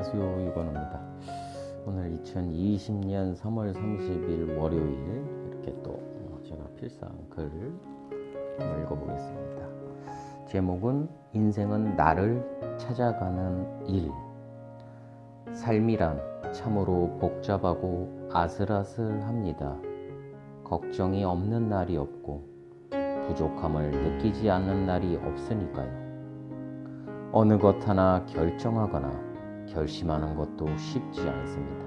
안녕하세요 유건호입니다. 오늘 2020년 3월 30일 월요일 이렇게 또 어, 제가 필상 글을 한번 읽어보겠습니다. 제목은 인생은 나를 찾아가는 일. 삶이란 참으로 복잡하고 아슬아슬합니다. 걱정이 없는 날이 없고 부족함을 느끼지 않는 날이 없으니까요. 어느 것 하나 결정하거나 결심하는 것도 쉽지 않습니다.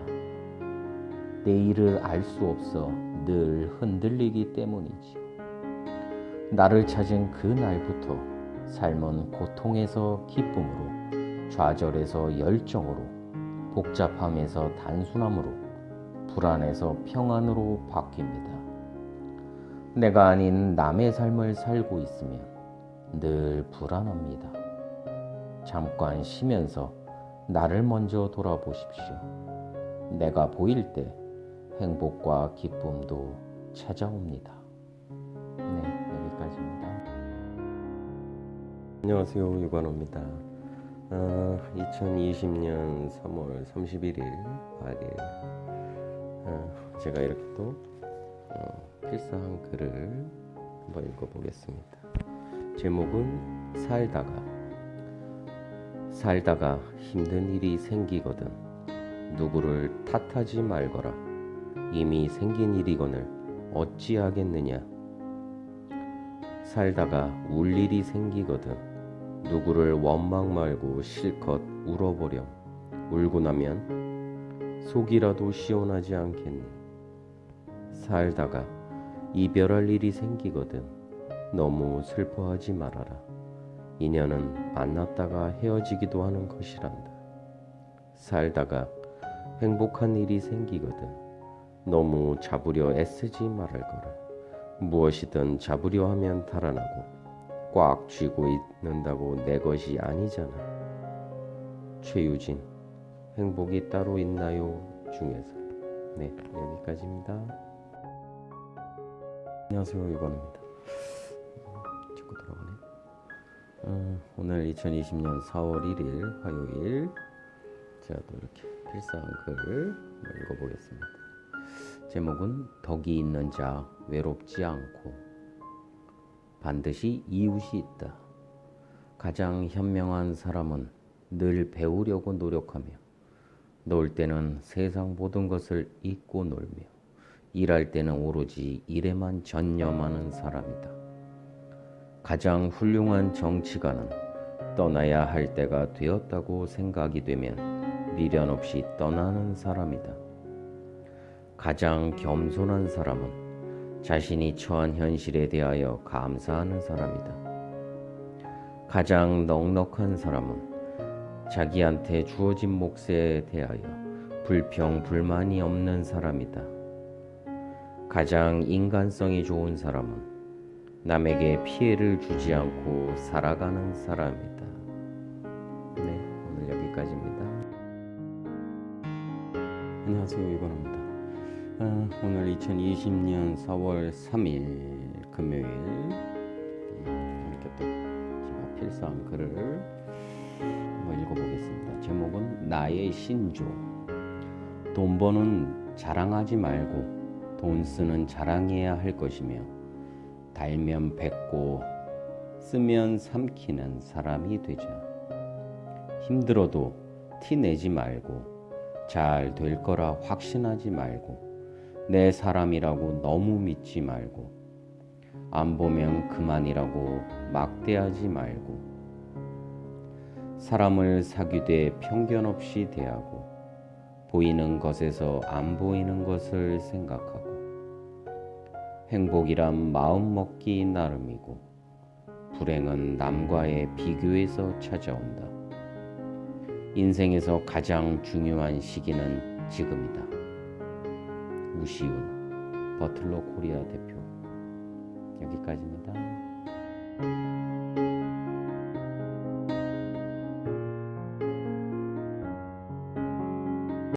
내일을 알 수 없어 늘 흔들리기 때문이지요. 나를 찾은 그 날부터 삶은 고통에서 기쁨으로, 좌절에서 열정으로, 복잡함에서 단순함으로, 불안에서 평안으로 바뀝니다. 내가 아닌 남의 삶을 살고 있으면 늘 불안합니다. 잠깐 쉬면서 나를 먼저 돌아보십시오. 내가 보일 때 행복과 기쁨도 찾아옵니다. 네, 여기까지입니다. 안녕하세요. 유관호입니다. 어, 2020년 3월 31일 화요일 어, 제가 이렇게 또 어, 필사한 글을 한번 읽어보겠습니다. 제목은 살다가 살다가 힘든 일이 생기거든. 누구를 탓하지 말거라. 이미 생긴 일이거늘 어찌하겠느냐? 살다가 울 일이 생기거든. 누구를 원망 말고 실컷 울어보렴. 울고 나면 속이라도 시원하지 않겠니? 살다가 이별할 일이 생기거든. 너무 슬퍼하지 말아라 인연은 만났다가 헤어지기도 하는 것이란다. 살다가 행복한 일이 생기거든 너무 잡으려 애쓰지 말을 거라. 무엇이든 잡으려 하면 달아나고 꽉 쥐고 있는다고 내 것이 아니잖아. 최유진 행복이 따로 있나요? 중에서 네 여기까지입니다. 안녕하세요 유건입니다. 자꾸 들어가네. 어, 오늘 2020년 4월 1일 화요일 제가 또 이렇게 필사한 글을 읽어보겠습니다. 제목은 덕이 있는 자 외롭지 않고 반드시 이웃이 있다. 가장 현명한 사람은 늘 배우려고 노력하며 놀 때는 세상 모든 것을 잊고 놀며 일할 때는 오로지 일에만 전념하는 사람이다. 가장 훌륭한 정치가는 떠나야 할 때가 되었다고 생각이 되면 미련 없이 떠나는 사람이다. 가장 겸손한 사람은 자신이 처한 현실에 대하여 감사하는 사람이다. 가장 넉넉한 사람은 자기한테 주어진 몫에 대하여 불평, 불만이 없는 사람이다. 가장 인간성이 좋은 사람은 남에게 피해를 주지 않고 살아가는 사람이다. 네, 오늘 여기까지입니다. 안녕하세요, 이건입니다. 아, 오늘 2020년 4월 3일 금요일 음, 이렇게 또 제가 필사한 글을 한번 읽어보겠습니다. 제목은 나의 신조. 돈 버는 자랑하지 말고 돈 쓰는 자랑해야 할 것이며 달면 뱉고 쓰면 삼키는 사람이 되자. 힘들어도 티 내지 말고 잘 될 거라 확신하지 말고 내 사람이라고 너무 믿지 말고 안 보면 그만이라고 막대하지 말고 사람을 사귀되 편견 없이 대하고 보이는 것에서 안 보이는 것을 생각하고 행복이란 마음먹기 나름이고 불행은 남과의 비교에서 찾아온다. 인생에서 가장 중요한 시기는 지금이다. 우시훈 버틀러 코리아 대표 여기까지입니다.